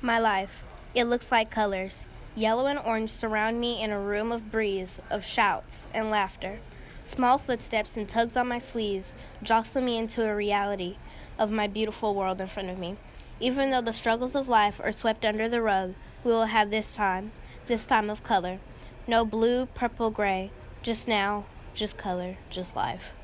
My life. It looks like colors. Yellow and orange surround me in a room of breeze, of shouts and laughter. Small footsteps and tugs on my sleeves jostle me into a reality of my beautiful world in front of me. Even though the struggles of life are swept under the rug, we will have this time, this time of color. No blue, purple, gray. Just now, just color, just life.